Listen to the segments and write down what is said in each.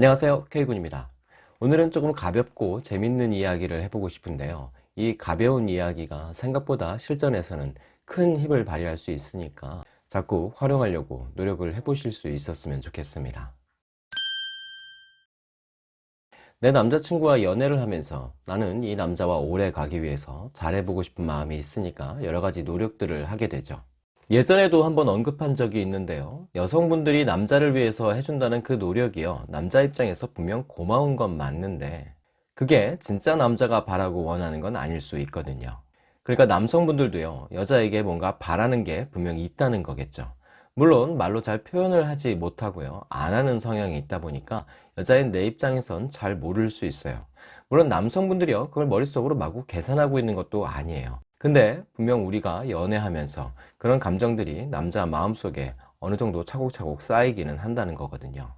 안녕하세요. K군입니다. 오늘은 조금 가볍고 재밌는 이야기를 해보고 싶은데요. 이 가벼운 이야기가 생각보다 실전에서는 큰 힘을 발휘할 수 있으니까 자꾸 활용하려고 노력을 해보실 수 있었으면 좋겠습니다. 내 남자친구와 연애를 하면서 나는 이 남자와 오래 가기 위해서 잘해보고 싶은 마음이 있으니까 여러가지 노력들을 하게 되죠 예전에도 한번 언급한 적이 있는데요. 여성분들이 남자를 위해서 해준다는 그 노력이요. 남자 입장에서 분명 고마운 건 맞는데 그게 진짜 남자가 바라고 원하는 건 아닐 수 있거든요. 그러니까 남성분들도요 여자에게 뭔가 바라는 게 분명히 있다는 거겠죠. 물론 말로 잘 표현을 하지 못하고요 안 하는 성향이 있다 보니까 여자인 내 입장에선 잘 모를 수 있어요. 물론 남성분들이요 그걸 머릿속으로 마구 계산하고 있는 것도 아니에요 근데 분명 우리가 연애하면서 그런 감정들이 남자 마음속에 어느 정도 차곡차곡 쌓이기는 한다는 거거든요.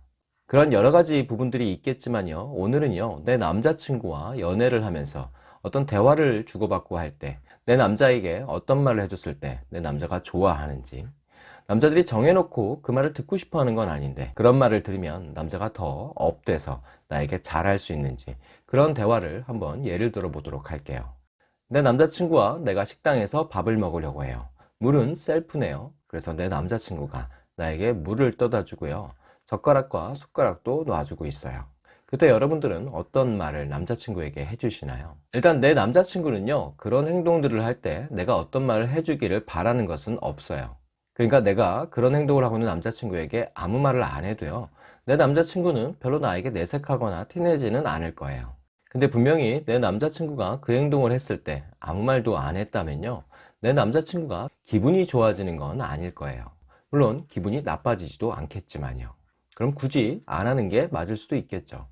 그런 여러 가지 부분들이 있겠지만요. 오늘은요 내 남자친구와 연애를 하면서 어떤 대화를 주고받고 할 때 내 남자에게 어떤 말을 해줬을 때 내 남자가 좋아하는지 남자들이 정해놓고 그 말을 듣고 싶어 하는 건 아닌데 그런 말을 들으면 남자가 더 업돼서 나에게 잘할 수 있는지 그런 대화를 한번 예를 들어 보도록 할게요 내 남자친구와 내가 식당에서 밥을 먹으려고 해요. 물은 셀프네요. 그래서 내 남자친구가 나에게 물을 떠다 주고요. 젓가락과 숟가락도 놔주고 있어요. 그때 여러분들은 어떤 말을 남자친구에게 해주시나요? 일단 내 남자친구는요 그런 행동들을 할 때 내가 어떤 말을 해주기를 바라는 것은 없어요. 그러니까 내가 그런 행동을 하고 있는 남자친구에게 아무 말을 안 해도요 내 남자친구는 별로 나에게 내색하거나 티내지는 않을 거예요 근데 분명히 내 남자친구가 그 행동을 했을 때 아무 말도 안 했다면요. 내 남자친구가 기분이 좋아지는 건 아닐 거예요. 물론 기분이 나빠지지도 않겠지만요. 그럼 굳이 안 하는 게 맞을 수도 있겠죠.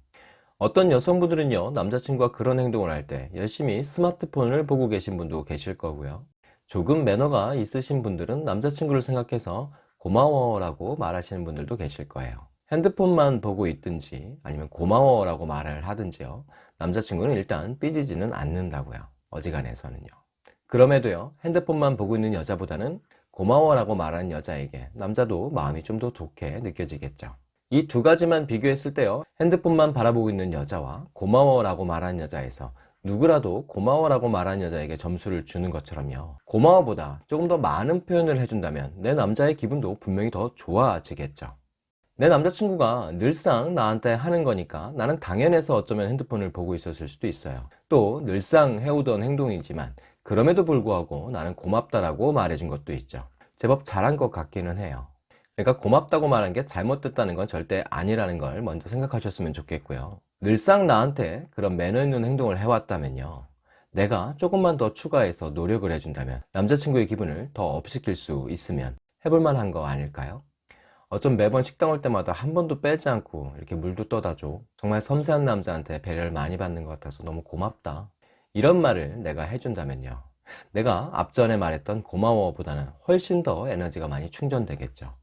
어떤 여성분들은요 남자친구가 그런 행동을 할 때 열심히 스마트폰을 보고 계신 분도 계실 거고요. 조금 매너가 있으신 분들은 남자친구를 생각해서 고마워 라고 말하시는 분들도 계실 거예요 핸드폰만 보고 있든지 아니면 고마워 라고 말을 하든지요. 남자친구는 일단 삐지지는 않는다고요. 어지간해서는요. 그럼에도요 핸드폰만 보고 있는 여자보다는 고마워 라고 말하는 여자에게 남자도 마음이 좀 더 좋게 느껴지겠죠. 이 두 가지만 비교했을 때요 핸드폰만 바라보고 있는 여자와 고마워 라고 말하는 여자에서 누구라도 고마워 라고 말하는 여자에게 점수를 주는 것처럼요 고마워보다 조금 더 많은 표현을 해준다면 내 남자의 기분도 분명히 더 좋아지겠죠 내 남자친구가 늘상 나한테 하는 거니까 나는 당연해서 어쩌면 핸드폰을 보고 있었을 수도 있어요. 또 늘상 해오던 행동이지만 그럼에도 불구하고 나는 고맙다라고 말해준 것도 있죠. 제법 잘한 것 같기는 해요. 그러니까 고맙다고 말한 게 잘못됐다는 건 절대 아니라는 걸 먼저 생각하셨으면 좋겠고요. 늘상 나한테 그런 매너 있는 행동을 해왔다면요. 내가 조금만 더 추가해서 노력을 해준다면 남자친구의 기분을 더 업시킬 수 있으면 해볼 만한 거 아닐까요? 어쩜 매번 식당 올 때마다 한 번도 빼지 않고 이렇게 물도 떠다 줘. 정말 섬세한 남자한테 배려를 많이 받는 것 같아서 너무 고맙다. 이런 말을 내가 해준다면요. 내가 앞전에 말했던 고마워 보다는 훨씬 더 에너지가 많이 충전되겠죠.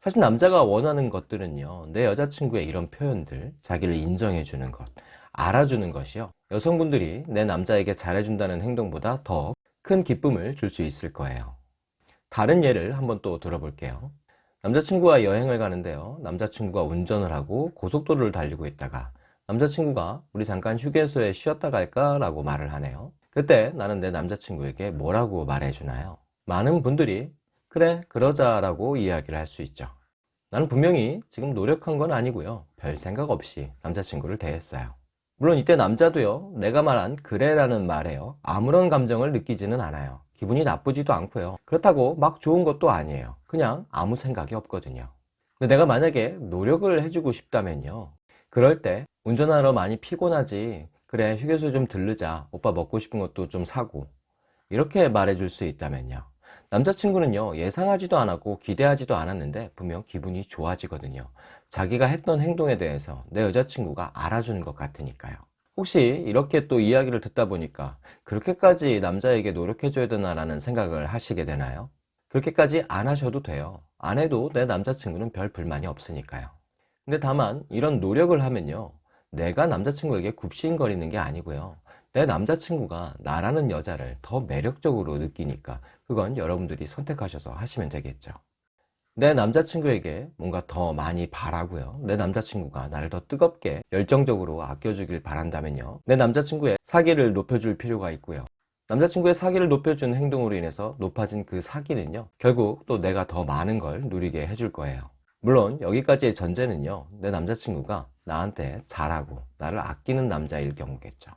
사실 남자가 원하는 것들은요 내 여자친구의 이런 표현들 자기를 인정해 주는 것 알아주는 것이요. 여성분들이 내 남자에게 잘해준다는 행동보다 더 큰 기쁨을 줄 수 있을 거예요. 다른 예를 한번 또 들어볼게요 남자친구와 여행을 가는데요. 남자친구가 운전을 하고 고속도로를 달리고 있다가 남자친구가 우리 잠깐 휴게소에 쉬었다 갈까? 라고 말을 하네요. 그때 나는 내 남자친구에게 뭐라고 말해주나요? 많은 분들이 그래 그러자 라고 이야기를 할 수 있죠. 나는 분명히 지금 노력한 건 아니고요. 별 생각 없이 남자친구를 대했어요 물론 이때 남자도요 내가 말한 그래 라는 말에요 아무런 감정을 느끼지는 않아요. 기분이 나쁘지도 않고요. 그렇다고 막 좋은 것도 아니에요. 그냥 아무 생각이 없거든요. 근데 내가 만약에 노력을 해주고 싶다면요 그럴 때 운전하러 많이 피곤하지 그래 휴게소 좀 들르자 오빠 먹고 싶은 것도 좀 사고 이렇게 말해줄 수 있다면요 남자친구는요 예상하지도 않았고 기대하지도 않았는데 분명 기분이 좋아지거든요. 자기가 했던 행동에 대해서 내 여자친구가 알아주는 것 같으니까요. 혹시 이렇게 또 이야기를 듣다 보니까 그렇게까지 남자에게 노력해줘야 되나 라는 생각을 하시게 되나요? 그렇게까지 안 하셔도 돼요. 안 해도 내 남자친구는 별 불만이 없으니까요. 근데 다만 이런 노력을 하면요 내가 남자친구에게 굽신거리는 게 아니고요 내 남자친구가 나라는 여자를 더 매력적으로 느끼니까 그건 여러분들이 선택하셔서 하시면 되겠죠 내 남자친구에게 뭔가 더 많이 바라고요. 내 남자친구가 나를 더 뜨겁게 열정적으로 아껴주길 바란다면요. 내 남자친구의 사기를 높여줄 필요가 있고요. 남자친구의 사기를 높여준 행동으로 인해서 높아진 그 사기는요. 결국 또 내가 더 많은 걸 누리게 해줄 거예요. 물론 여기까지의 전제는요. 내 남자친구가 나한테 잘하고 나를 아끼는 남자일 경우겠죠.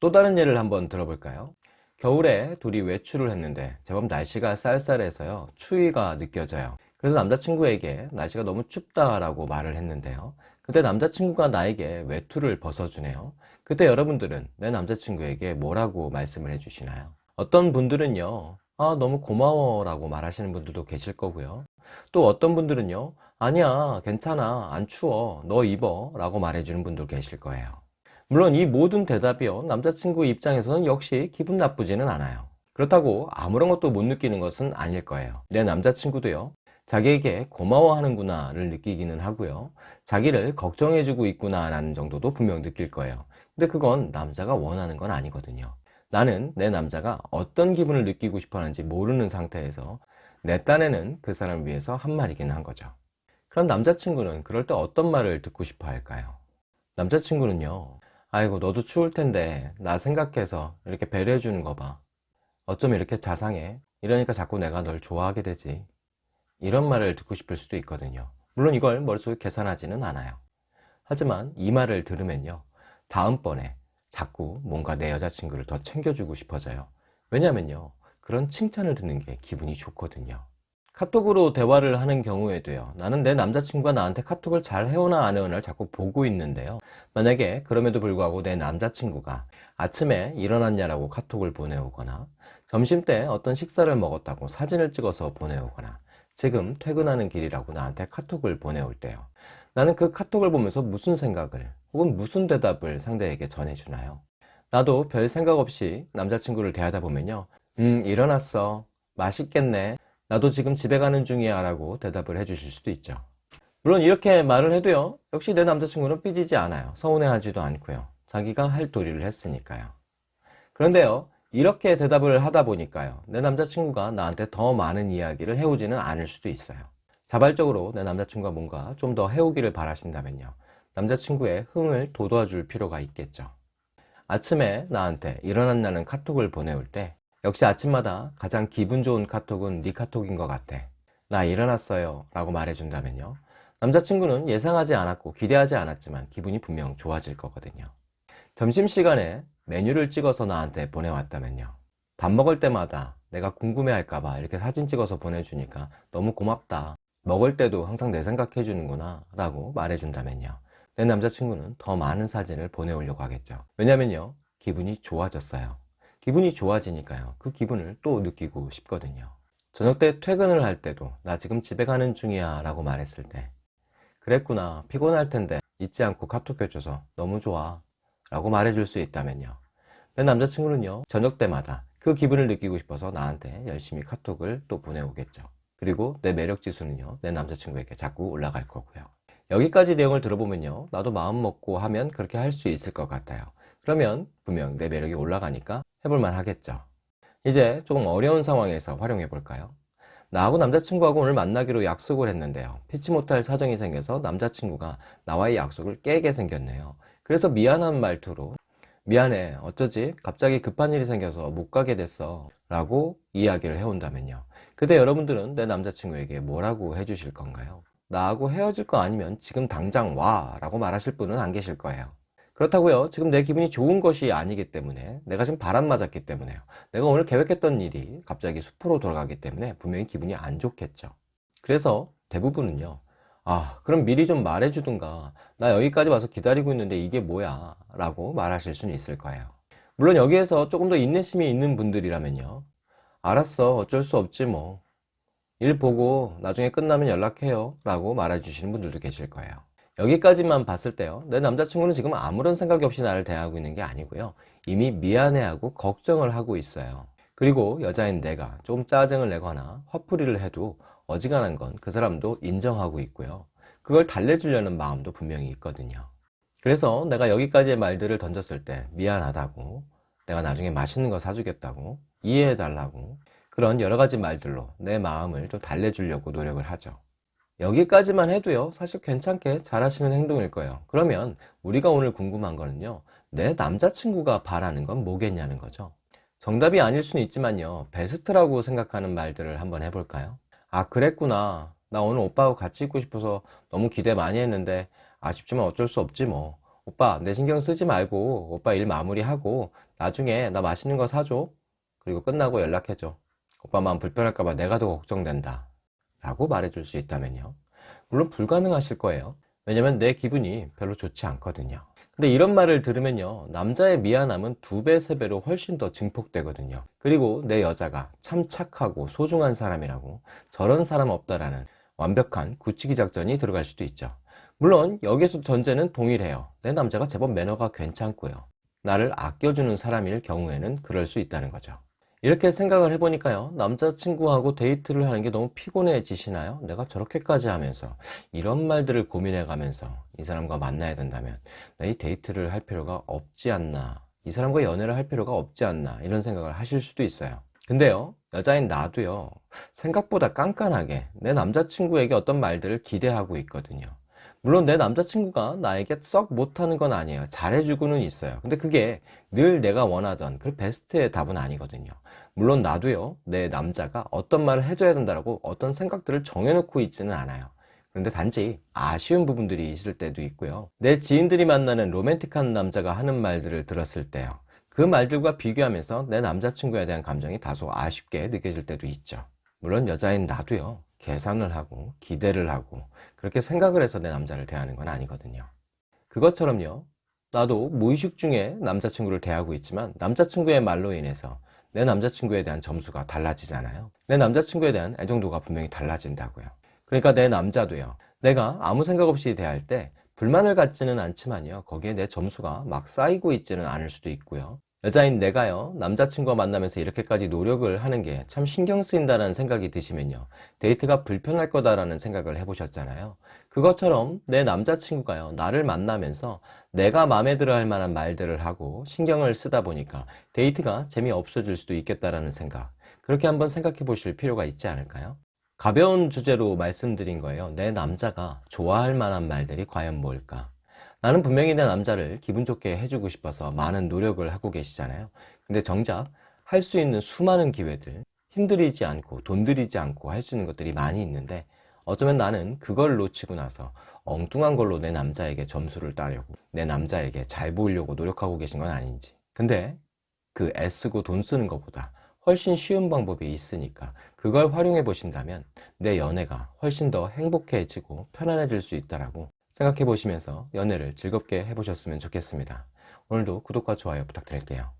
또 다른 예를 한번 들어볼까요? 겨울에 둘이 외출을 했는데 제법 날씨가 쌀쌀해서요. 추위가 느껴져요. 그래서 남자친구에게 날씨가 너무 춥다라고 말을 했는데요. 그때 남자친구가 나에게 외투를 벗어주네요. 그때 여러분들은 내 남자친구에게 뭐라고 말씀을 해주시나요? 어떤 분들은요, 아, 너무 고마워 라고 말하시는 분들도 계실 거고요. 또 어떤 분들은요, 아니야, 괜찮아, 안 추워, 너 입어 라고 말해주는 분도 계실 거예요. 물론 이 모든 대답이요, 남자친구 입장에서는 역시 기분 나쁘지는 않아요. 그렇다고 아무런 것도 못 느끼는 것은 아닐 거예요. 내 남자친구도요, 자기에게 고마워하는구나 를 느끼기는 하고요. 자기를 걱정해주고 있구나 라는 정도도 분명 느낄 거예요. 근데 그건 남자가 원하는 건 아니거든요. 나는 내 남자가 어떤 기분을 느끼고 싶어 하는지 모르는 상태에서 내 딴에는 그 사람을 위해서 한 말이긴 한 거죠. 그럼 남자친구는 그럴 때 어떤 말을 듣고 싶어 할까요? 남자친구는요, 아이고, 너도 추울 텐데, 나 생각해서 이렇게 배려해 주는 거 봐. 어쩜 이렇게 자상해? 이러니까 자꾸 내가 널 좋아하게 되지. 이런 말을 듣고 싶을 수도 있거든요. 물론 이걸 머릿속에 계산하지는 않아요. 하지만 이 말을 들으면요. 다음번에 자꾸 뭔가 내 여자친구를 더 챙겨주고 싶어져요. 왜냐면요. 그런 칭찬을 듣는 게 기분이 좋거든요. 카톡으로 대화를 하는 경우에도요. 나는 내 남자친구가 나한테 카톡을 잘 해오나 안 해오나를 자꾸 보고 있는데요. 만약에 그럼에도 불구하고 내 남자친구가 아침에 일어났냐라고 카톡을 보내오거나 점심때 어떤 식사를 먹었다고 사진을 찍어서 보내오거나 지금 퇴근하는 길이라고 나한테 카톡을 보내올 때요. 나는 그 카톡을 보면서 무슨 생각을 혹은 무슨 대답을 상대에게 전해주나요? 나도 별 생각 없이 남자친구를 대하다 보면요. 음, 일어났어. 맛있겠네. 나도 지금 집에 가는 중이야 라고 대답을 해주실 수도 있죠. 물론 이렇게 말을 해도요. 역시 내 남자친구는 삐지지 않아요. 서운해하지도 않고요. 자기가 할 도리를 했으니까요. 그런데요. 이렇게 대답을 하다 보니까요. 내 남자친구가 나한테 더 많은 이야기를 해오지는 않을 수도 있어요. 자발적으로 내 남자친구가 뭔가 좀 더 해오기를 바라신다면요. 남자친구의 흥을 돋워줄 필요가 있겠죠. 아침에 나한테 일어났냐는 카톡을 보내올 때 역시 아침마다 가장 기분 좋은 카톡은 네 카톡인 것 같아. 나 일어났어요 라고 말해준다면요. 남자친구는 예상하지 않았고 기대하지 않았지만 기분이 분명 좋아질 거거든요. 점심시간에 메뉴를 찍어서 나한테 보내왔다면요. 밥 먹을 때마다 내가 궁금해할까봐 이렇게 사진 찍어서 보내주니까 너무 고맙다. 먹을 때도 항상 내 생각해 주는구나 라고 말해준다면요. 내 남자친구는 더 많은 사진을 보내오려고 하겠죠. 왜냐면요. 기분이 좋아졌어요. 기분이 좋아지니까요. 그 기분을 또 느끼고 싶거든요. 저녁 때 퇴근을 할 때도 나 지금 집에 가는 중이야 라고 말했을 때 그랬구나 피곤할 텐데 잊지 않고 카톡 해줘서 너무 좋아 라고 말해줄 수 있다면요. 내 남자친구는요, 저녁 때마다 그 기분을 느끼고 싶어서 나한테 열심히 카톡을 또 보내오겠죠. 그리고 내 매력 지수는요, 내 남자친구에게 자꾸 올라갈 거고요. 여기까지 내용을 들어보면요, 나도 마음 먹고 하면 그렇게 할 수 있을 것 같아요. 그러면 분명 내 매력이 올라가니까 해볼만 하겠죠. 이제 조금 어려운 상황에서 활용해 볼까요? 나하고 남자친구하고 오늘 만나기로 약속을 했는데요. 피치 못할 사정이 생겨서 남자친구가 나와의 약속을 깨게 생겼네요. 그래서 미안한 말투로 미안해 어쩌지 갑자기 급한 일이 생겨서 못 가게 됐어 라고 이야기를 해온다면요 그때 여러분들은 내 남자친구에게 뭐라고 해주실 건가요? 나하고 헤어질 거 아니면 지금 당장 와 라고 말하실 분은 안 계실 거예요 그렇다고요. 지금 내 기분이 좋은 것이 아니기 때문에 내가 지금 바람 맞았기 때문에요. 내가 오늘 계획했던 일이 갑자기 숲으로 돌아가기 때문에 분명히 기분이 안 좋겠죠. 그래서 대부분은요 아 그럼 미리 좀 말해주든가. 나 여기까지 와서 기다리고 있는데 이게 뭐야? 라고 말하실 수는 있을 거예요. 물론 여기에서 조금 더 인내심이 있는 분들이라면요. 알았어 어쩔 수 없지 뭐. 일 보고 나중에 끝나면 연락해요. 라고 말해 주시는 분들도 계실 거예요 여기까지만 봤을 때요 내 남자친구는 지금 아무런 생각이 없이 나를 대하고 있는 게 아니고요 이미 미안해하고 걱정을 하고 있어요 그리고 여자인 내가 좀 짜증을 내거나 화풀이를 해도 어지간한 건 그 사람도 인정하고 있고요. 그걸 달래주려는 마음도 분명히 있거든요. 그래서 내가 여기까지의 말들을 던졌을 때 미안하다고 내가 나중에 맛있는 거 사주겠다고 이해해달라고 그런 여러 가지 말들로 내 마음을 좀 달래주려고 노력을 하죠. 여기까지만 해도요 사실 괜찮게 잘하시는 행동일 거예요. 그러면 우리가 오늘 궁금한 거는요 내 남자친구가 바라는 건 뭐겠냐는 거죠. 정답이 아닐 수는 있지만요 베스트라고 생각하는 말들을 한번 해볼까요? 아 그랬구나. 나 오늘 오빠하고 같이 있고 싶어서 너무 기대 많이 했는데 아쉽지만 어쩔 수 없지 뭐. 오빠 내 신경 쓰지 말고 오빠 일 마무리하고 나중에 나 맛있는 거 사줘. 그리고 끝나고 연락해줘. 오빠 마음 불편할까봐 내가 더 걱정된다 라고 말해줄 수 있다면요. 물론 불가능하실 거예요. 왜냐면 내 기분이 별로 좋지 않거든요. 근데 이런 말을 들으면요. 남자의 미안함은 두 배, 세 배로 훨씬 더 증폭되거든요. 그리고 내 여자가 참 착하고 소중한 사람이라고 저런 사람 없다라는 완벽한 굳히기 작전이 들어갈 수도 있죠. 물론 여기서 전제는 동일해요. 내 남자가 제법 매너가 괜찮고요. 나를 아껴주는 사람일 경우에는 그럴 수 있다는 거죠 이렇게 생각을 해보니까요. 남자친구하고 데이트를 하는 게 너무 피곤해지시나요? 내가 저렇게까지 하면서 이런 말들을 고민해 가면서 이 사람과 만나야 된다면 이 데이트를 할 필요가 없지 않나 이 사람과 연애를 할 필요가 없지 않나 이런 생각을 하실 수도 있어요. 근데요 여자인 나도요 생각보다 깐깐하게 내 남자친구에게 어떤 말들을 기대하고 있거든요. 물론 내 남자친구가 나에게 썩 못하는 건 아니에요. 잘해주고는 있어요. 근데 그게 늘 내가 원하던 그 베스트의 답은 아니거든요 물론 나도요 내 남자가 어떤 말을 해줘야 된다고 어떤 생각들을 정해놓고 있지는 않아요. 그런데 단지 아쉬운 부분들이 있을 때도 있고요. 내 지인들이 만나는 로맨틱한 남자가 하는 말들을 들었을 때요. 그 말들과 비교하면서 내 남자친구에 대한 감정이 다소 아쉽게 느껴질 때도 있죠. 물론 여자인 나도요 계산을 하고 기대를 하고 그렇게 생각을 해서 내 남자를 대하는 건 아니거든요. 그것처럼요 나도 무의식 중에 남자친구를 대하고 있지만 남자친구의 말로 인해서 내 남자친구에 대한 점수가 달라지잖아요. 내 남자친구에 대한 애정도가 분명히 달라진다고요. 그러니까 내 남자도요. 내가 아무 생각 없이 대할 때 불만을 갖지는 않지만요. 거기에 내 점수가 막 쌓이고 있지는 않을 수도 있고요 여자인 내가요 남자친구와 만나면서 이렇게까지 노력을 하는 게 참 신경 쓰인다는 생각이 드시면요 데이트가 불편할 거다라는 생각을 해보셨잖아요. 그것처럼 내 남자친구가요 나를 만나면서 내가 마음에 들어 할 만한 말들을 하고 신경을 쓰다 보니까 데이트가 재미없어질 수도 있겠다라는 생각. 그렇게 한번 생각해 보실 필요가 있지 않을까요? 가벼운 주제로 말씀드린 거예요. 내 남자가 좋아할 만한 말들이 과연 뭘까 나는 분명히 내 남자를 기분 좋게 해주고 싶어서 많은 노력을 하고 계시잖아요. 근데 정작 할 수 있는 수많은 기회들 힘들이지 않고 돈 들이지 않고 할 수 있는 것들이 많이 있는데 어쩌면 나는 그걸 놓치고 나서 엉뚱한 걸로 내 남자에게 점수를 따려고 내 남자에게 잘 보이려고 노력하고 계신 건 아닌지. 근데 그 애쓰고 돈 쓰는 것보다 훨씬 쉬운 방법이 있으니까 그걸 활용해 보신다면 내 연애가 훨씬 더 행복해지고 편안해질 수 있다라고 생각해 보시면서 연애를 즐겁게 해보셨으면 좋겠습니다. 오늘도 구독과 좋아요 부탁드릴게요.